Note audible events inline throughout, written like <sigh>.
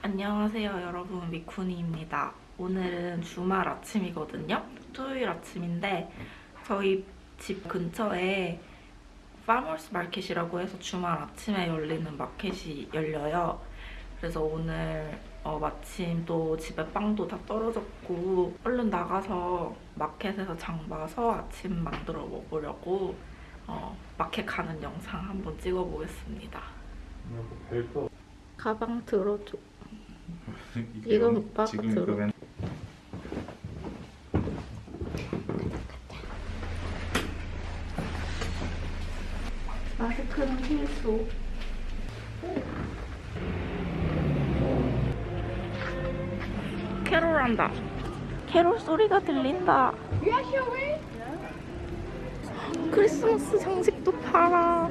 안녕하세요 여러분 미쿠니입니다. 오늘은 주말 아침이거든요. 토요일 아침인데 저희 집 근처에 farmers market이라고 해서 주말 아침에 열리는 마켓이 열려요. 그래서 오늘 어, 마침 또 집에 빵도 다 떨어졌고 얼른 나가서 마켓에서 장 봐서 아침 만들어 먹으려고 어, 마켓 가는 영상 한번 찍어보겠습니다. 별거 가방 들어줘. 들어. 그건 마스크는 필수. 캐롤한다. 캐롤 소리가 들린다. 크리스마스 장식도 팔아.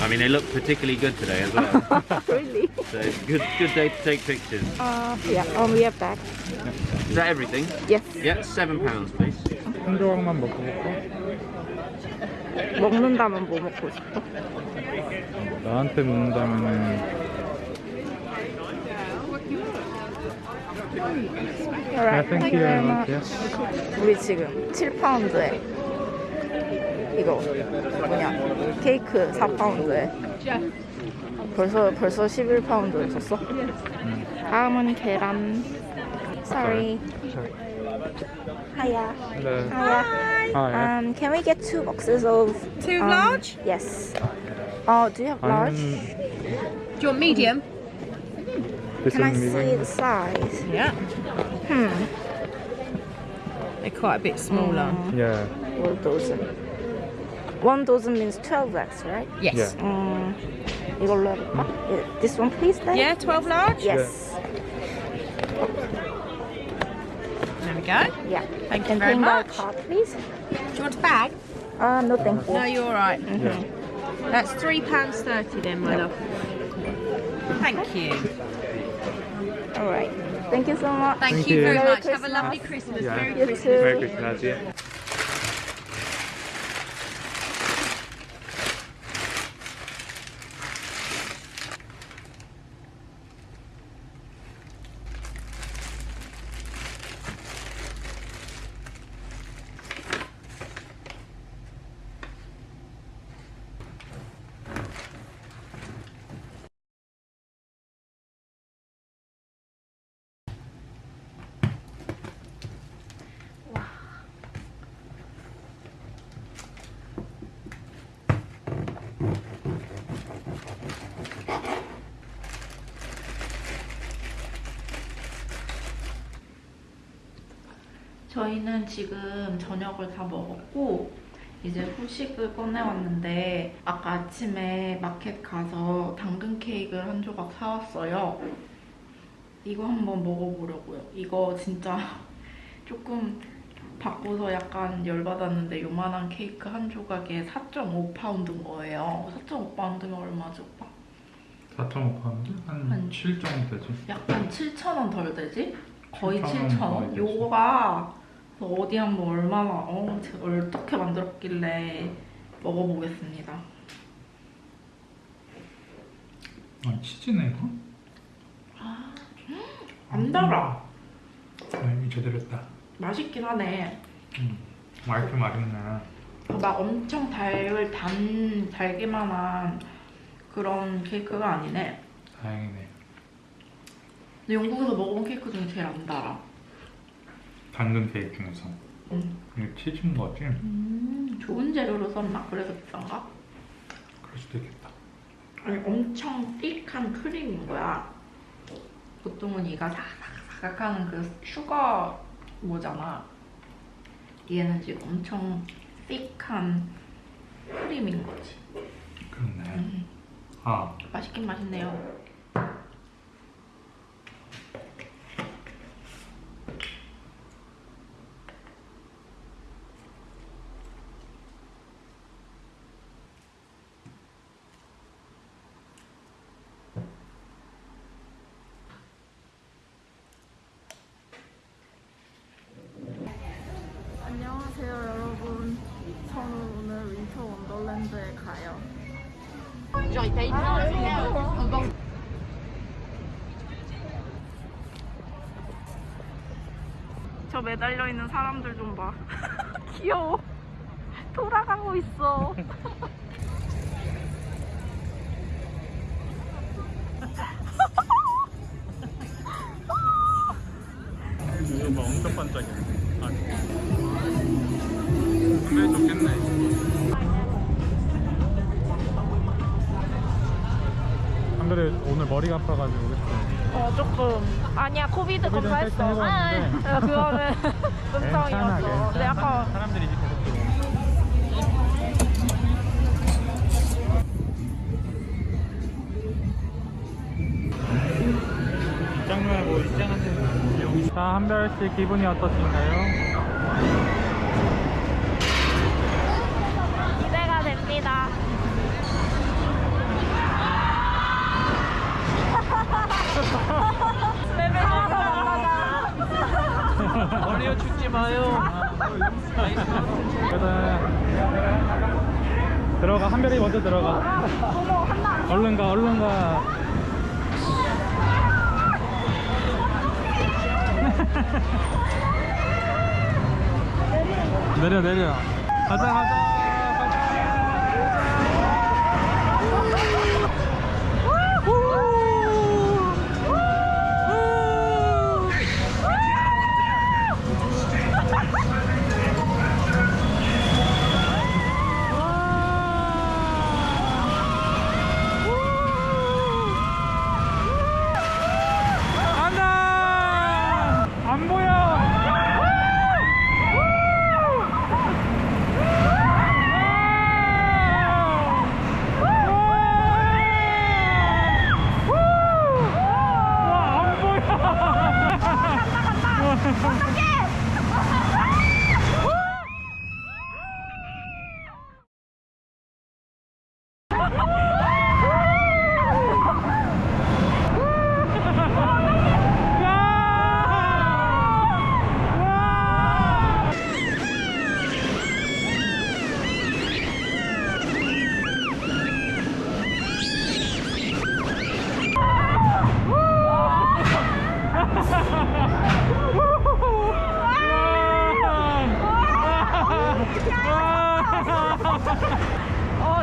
I mean, they look particularly good today as well. <laughs> really? so it's a good, good day to take pictures. Uh, yeah. Um, we have back. Is that everything? Yes. Yeah, seven pounds, please. 한 조각만 먹고 볼까? 먹는다면 뭐 먹고 싶어? 나한테 묻는다면은 Alright. thank you very much. Yes. 우리 지금 7파운드에 이거 뭐냐 케이크 4파운드에 벌써 벌써 11파운드를 줬어? 다음은 계란 Sorry Hiya Hello. Hiya Hi. Um, can we get two boxes of Two um, large? Yes Oh, do you have large? 아니면 Do you want medium? Can I this see one the size? Yeah. Hmm They're quite a bit smaller. Yeah. One dozen One dozen means 12 x right? Yes. Yeah. 음, 이걸로 해볼까? 예, This one please then? Yeah, 12 large? Yes. There we go. Yeah. Thank you And very paying by much. card, please. Do you want a bag? Uh, no, thank you. No, you're all right. Yeah. That's £3.30 then, my love. Thank you. All right. Thank you so much. Thank, Thank you, you. very Merry much. Have a Christmas. lovely Christmas. Yeah. Merry You Christmas. too. Merry Christmas. Yeah. 저희는 지금 저녁을 다 먹었고 이제 후식을 꺼내왔는데 아까 아침에 마켓 가서 당근 케이크를 한 조각 사왔어요. 이거 한번 먹어보려고요. 이거 진짜 <laughs> 조금 바꿔서 약간 열받았는데 요만한 케이크 한 조각에 4.5파운드인 거예요. 4.5파운드면 얼마죠, 오빠? 4.5파운드? 한 한- 7 정도 되지? 약간 7,000원 덜 되지? 거의 7,000원 7,000원? 거의 되지. 요거가 어디 한번 얼마나 어, 어떻게 만들었길래 먹어보겠습니다. 아, 치즈네 이거? 안 달아. 아, 이미 제대로 했다. 맛있긴 하네. 음. 맛있게 맛있네. 막 엄청 달, 단, 달기만한 그런 케이크가 아니네. 다행이네. 근데 영국에서 먹어본 케이크 중에 제일 안 달아. 당근 케이크 중에서. 음. 이거 치즈인 거지? 음, 좋은 재료로 썼나? 그래서 비싼가? 그럴 수도 있겠다. 아니 엄청 띡한 크림인 거야. 보통은 이가 사각사각하는 그 슈거 뭐잖아. 얘는 지금 엄청 띡한 크림인 거지. 그렇네. 음, 아, 맛있긴 맛있네요. 저 매달려 있는 사람들 좀 봐. <laughs> 귀여워. 돌아가고 있어. <laughs> 이거 뭐 엄청 반짝이야. 오늘 머리가 아파가지고 그치? 어 조금 아니야 COVID COVID 테스트 검사했어. 해봤는데. 아, 그거는 음성이었어. 근데 약간 사람들이 이제 계속 들어오고 입장 말고 입장하세요 자 한별씨 기분이 어떠신가요? 기대가 됩니다. 그래 들어가 한별이 먼저 들어가. 얼른 가 얼른 가. <laughs> 내려 내려. 가자 가자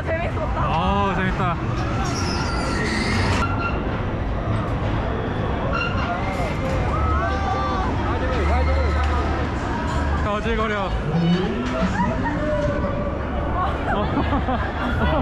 재밌었다. 아 재밌다. 어질거려 <laughs>